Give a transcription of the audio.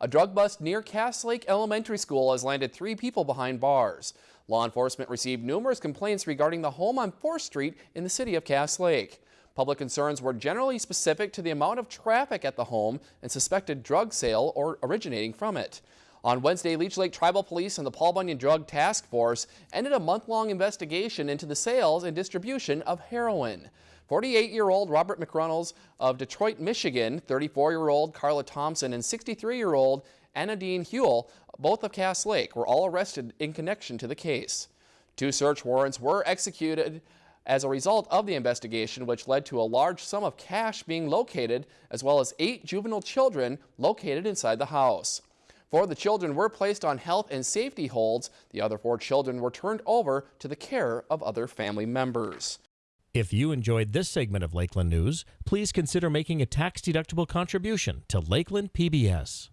A drug bust near Cass Lake Elementary School has landed three people behind bars. Law enforcement received numerous complaints regarding the home on 4th Street in the city of Cass Lake. Public concerns were generally specific to the amount of traffic at the home and suspected drug sale or originating from it. On Wednesday, Leech Lake Tribal Police and the Paul Bunyan Drug Task Force ended a month-long investigation into the sales and distribution of heroin. 48-year-old Robert McReynolds of Detroit, Michigan, 34-year-old Carla Thompson, and 63-year-old Anna Dean Huell, both of Cass Lake, were all arrested in connection to the case. Two search warrants were executed as a result of the investigation, which led to a large sum of cash being located, as well as eight juvenile children located inside the house. Four of the children were placed on health and safety holds. The other four children were turned over to the care of other family members. If you enjoyed this segment of Lakeland News, please consider making a tax-deductible contribution to Lakeland PBS.